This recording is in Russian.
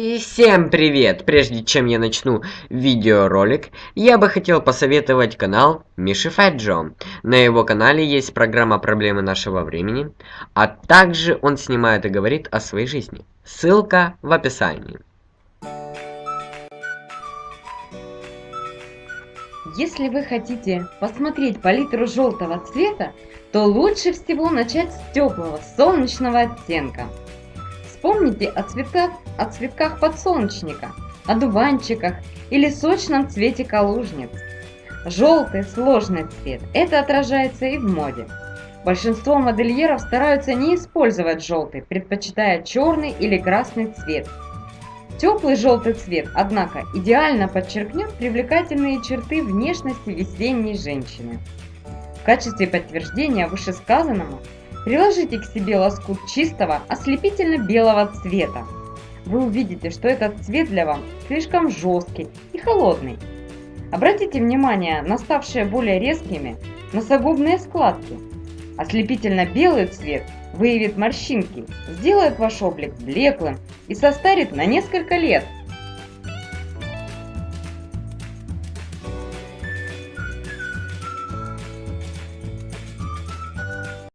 И всем привет! Прежде чем я начну видеоролик, я бы хотел посоветовать канал Миши Фэджо. На его канале есть программа «Проблемы нашего времени», а также он снимает и говорит о своей жизни. Ссылка в описании. Если вы хотите посмотреть палитру желтого цвета, то лучше всего начать с теплого солнечного оттенка. Вспомните о цветах, о цветках подсолнечника, о дуванчиках или сочном цвете калужниц. Желтый сложный цвет – это отражается и в моде. Большинство модельеров стараются не использовать желтый, предпочитая черный или красный цвет. Теплый желтый цвет, однако, идеально подчеркнет привлекательные черты внешности весенней женщины. В качестве подтверждения вышесказанному Приложите к себе лоскут чистого ослепительно-белого цвета. Вы увидите, что этот цвет для вас слишком жесткий и холодный. Обратите внимание на ставшие более резкими носогубные складки. Ослепительно-белый цвет выявит морщинки, сделает ваш облик блеклым и состарит на несколько лет –